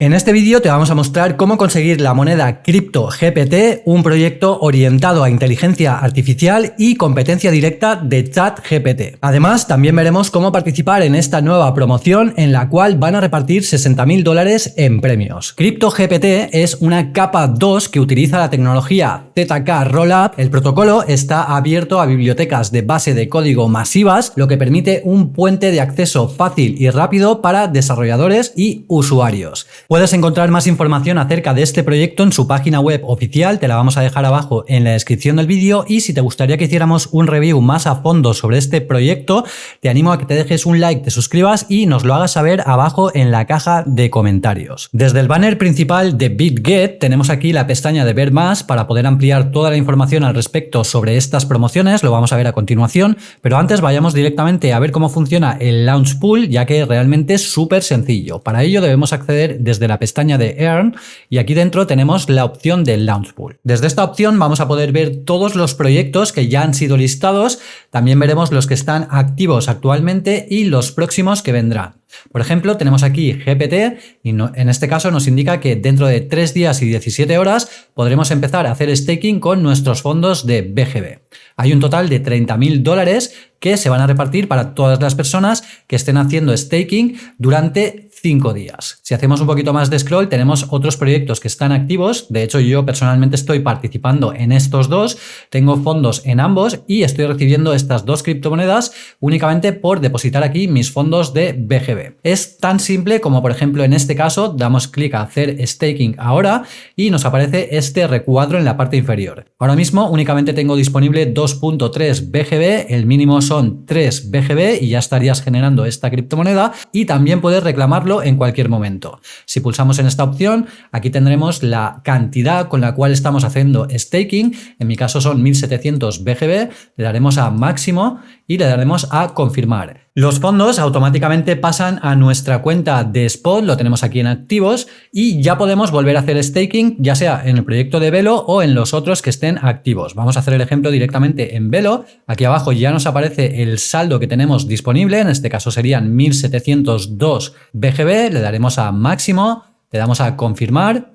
En este vídeo te vamos a mostrar cómo conseguir la moneda Crypto GPT, un proyecto orientado a inteligencia artificial y competencia directa de ChatGPT. Además, también veremos cómo participar en esta nueva promoción en la cual van a repartir 60.000 dólares en premios. Crypto GPT es una capa 2 que utiliza la tecnología ZK Rollup. El protocolo está abierto a bibliotecas de base de código masivas, lo que permite un puente de acceso fácil y rápido para desarrolladores y usuarios. Puedes encontrar más información acerca de este proyecto en su página web oficial, te la vamos a dejar abajo en la descripción del vídeo y si te gustaría que hiciéramos un review más a fondo sobre este proyecto, te animo a que te dejes un like, te suscribas y nos lo hagas saber abajo en la caja de comentarios. Desde el banner principal de BitGet tenemos aquí la pestaña de ver más para poder ampliar toda la información al respecto sobre estas promociones, lo vamos a ver a continuación, pero antes vayamos directamente a ver cómo funciona el Launch Pool, ya que realmente es súper sencillo. Para ello debemos acceder desde la pestaña de Earn y aquí dentro tenemos la opción de Launch Pool. Desde esta opción vamos a poder ver todos los proyectos que ya han sido listados, también veremos los que están activos actualmente y los próximos que vendrán. Por ejemplo, tenemos aquí GPT y en este caso nos indica que dentro de 3 días y 17 horas podremos empezar a hacer staking con nuestros fondos de BGB. Hay un total de 30.000 dólares que se van a repartir para todas las personas que estén haciendo staking durante 5 días. Si hacemos un poquito más de scroll, tenemos otros proyectos que están activos. De hecho, yo personalmente estoy participando en estos dos. Tengo fondos en ambos y estoy recibiendo estas dos criptomonedas únicamente por depositar aquí mis fondos de BGB. Es tan simple como, por ejemplo, en este caso, damos clic a hacer staking ahora y nos aparece este recuadro en la parte inferior. Ahora mismo únicamente tengo disponible 2.3 BGB, el mínimo son 3 BGB y ya estarías generando esta criptomoneda y también puedes reclamarlo en cualquier momento. Si pulsamos en esta opción, aquí tendremos la cantidad con la cual estamos haciendo staking. En mi caso son 1700 BGB. Le daremos a máximo y le daremos a confirmar. Los fondos automáticamente pasan a nuestra cuenta de Spot, lo tenemos aquí en activos y ya podemos volver a hacer staking, ya sea en el proyecto de Velo o en los otros que estén activos. Vamos a hacer el ejemplo directamente en Velo. Aquí abajo ya nos aparece el saldo que tenemos disponible, en este caso serían 1702 BGB, le daremos a máximo, le damos a confirmar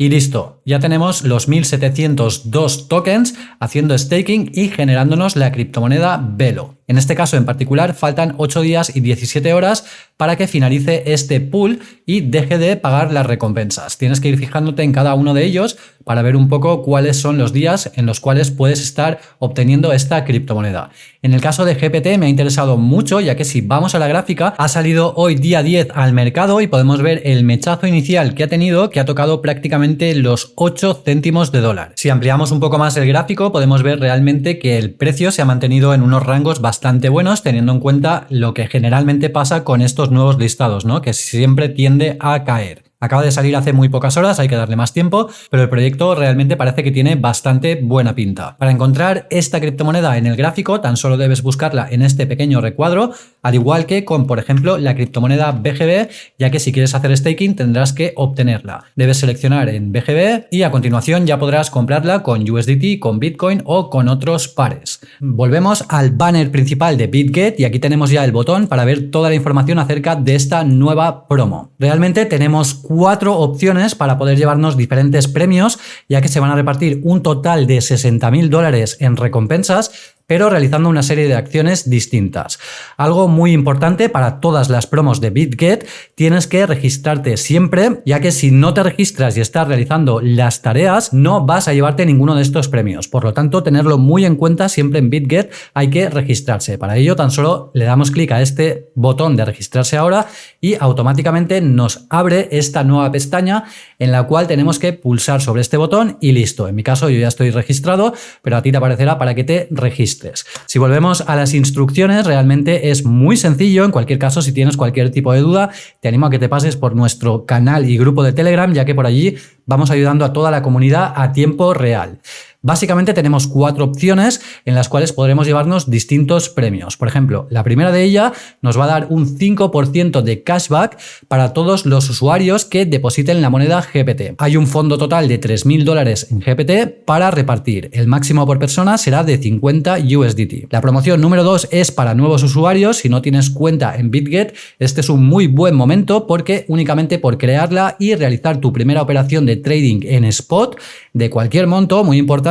y listo, ya tenemos los 1702 tokens haciendo staking y generándonos la criptomoneda Velo. En este caso en particular faltan 8 días y 17 horas para que finalice este pool y deje de pagar las recompensas. Tienes que ir fijándote en cada uno de ellos para ver un poco cuáles son los días en los cuales puedes estar obteniendo esta criptomoneda. En el caso de GPT me ha interesado mucho ya que si vamos a la gráfica ha salido hoy día 10 al mercado y podemos ver el mechazo inicial que ha tenido que ha tocado prácticamente los 8 céntimos de dólar. Si ampliamos un poco más el gráfico podemos ver realmente que el precio se ha mantenido en unos rangos bastante buenos teniendo en cuenta lo que generalmente pasa con estos nuevos listados, ¿no? que siempre tiende a caer. Acaba de salir hace muy pocas horas, hay que darle más tiempo, pero el proyecto realmente parece que tiene bastante buena pinta. Para encontrar esta criptomoneda en el gráfico, tan solo debes buscarla en este pequeño recuadro, al igual que con, por ejemplo, la criptomoneda BGB, ya que si quieres hacer staking tendrás que obtenerla. Debes seleccionar en BGB y a continuación ya podrás comprarla con USDT, con Bitcoin o con otros pares. Volvemos al banner principal de BitGet y aquí tenemos ya el botón para ver toda la información acerca de esta nueva promo. Realmente tenemos cuatro opciones para poder llevarnos diferentes premios, ya que se van a repartir un total de 60.000 dólares en recompensas pero realizando una serie de acciones distintas. Algo muy importante para todas las promos de BitGet, tienes que registrarte siempre, ya que si no te registras y estás realizando las tareas, no vas a llevarte ninguno de estos premios. Por lo tanto, tenerlo muy en cuenta siempre en BitGet hay que registrarse. Para ello, tan solo le damos clic a este botón de registrarse ahora y automáticamente nos abre esta nueva pestaña en la cual tenemos que pulsar sobre este botón y listo. En mi caso yo ya estoy registrado, pero a ti te aparecerá para que te registres. Si volvemos a las instrucciones, realmente es muy sencillo. En cualquier caso, si tienes cualquier tipo de duda, te animo a que te pases por nuestro canal y grupo de Telegram, ya que por allí vamos ayudando a toda la comunidad a tiempo real. Básicamente tenemos cuatro opciones en las cuales podremos llevarnos distintos premios. Por ejemplo, la primera de ellas nos va a dar un 5% de cashback para todos los usuarios que depositen la moneda GPT. Hay un fondo total de 3.000 dólares en GPT para repartir. El máximo por persona será de 50 USDT. La promoción número 2 es para nuevos usuarios. Si no tienes cuenta en BitGet, este es un muy buen momento porque únicamente por crearla y realizar tu primera operación de trading en spot de cualquier monto, muy importante,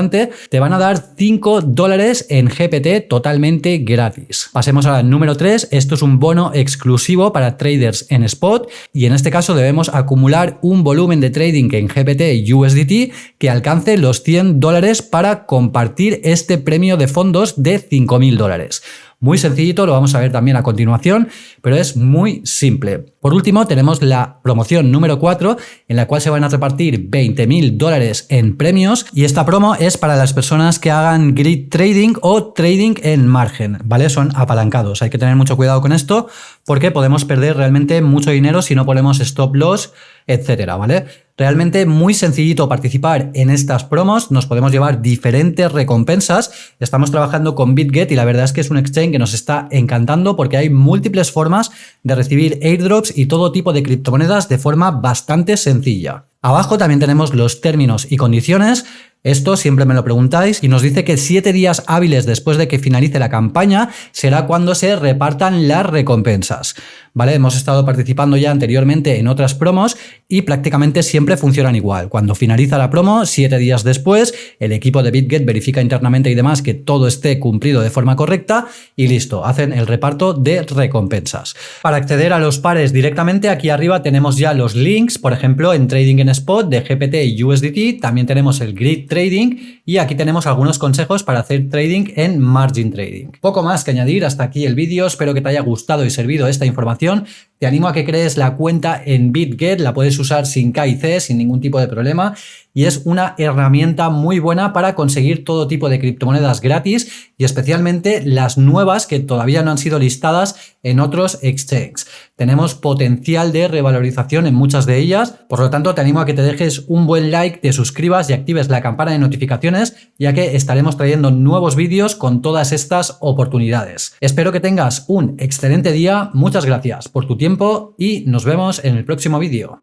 te van a dar 5 dólares en GPT totalmente gratis. Pasemos al número 3. Esto es un bono exclusivo para traders en spot y en este caso debemos acumular un volumen de trading en GPT USDT que alcance los 100 dólares para compartir este premio de fondos de 5.000 dólares. Muy sencillito, lo vamos a ver también a continuación, pero es muy simple. Por último, tenemos la promoción número 4, en la cual se van a repartir 20.000 dólares en premios y esta promo es para las personas que hagan grid trading o trading en margen, ¿vale? Son apalancados. Hay que tener mucho cuidado con esto porque podemos perder realmente mucho dinero si no ponemos stop loss, etcétera, ¿vale? Realmente muy sencillito participar en estas promos, nos podemos llevar diferentes recompensas. Estamos trabajando con BitGet y la verdad es que es un exchange que nos está encantando porque hay múltiples formas de recibir airdrops y todo tipo de criptomonedas de forma bastante sencilla. Abajo también tenemos los términos y condiciones esto siempre me lo preguntáis y nos dice que siete días hábiles después de que finalice la campaña será cuando se repartan las recompensas. ¿Vale? Hemos estado participando ya anteriormente en otras promos y prácticamente siempre funcionan igual. Cuando finaliza la promo, siete días después, el equipo de BitGet verifica internamente y demás que todo esté cumplido de forma correcta y listo, hacen el reparto de recompensas. Para acceder a los pares directamente, aquí arriba tenemos ya los links, por ejemplo, en Trading en Spot de GPT y USDT, también tenemos el Grid Trading y aquí tenemos algunos consejos para hacer trading en Margin Trading. Poco más que añadir, hasta aquí el vídeo, espero que te haya gustado y servido esta información. Te animo a que crees la cuenta en BitGet, la puedes usar sin KIC, sin ningún tipo de problema y es una herramienta muy buena para conseguir todo tipo de criptomonedas gratis y especialmente las nuevas que todavía no han sido listadas en otros exchanges. Tenemos potencial de revalorización en muchas de ellas, por lo tanto te animo a que te dejes un buen like, te suscribas y actives la campana de notificaciones ya que estaremos trayendo nuevos vídeos con todas estas oportunidades. Espero que tengas un excelente día, muchas gracias por tu tiempo y nos vemos en el próximo vídeo.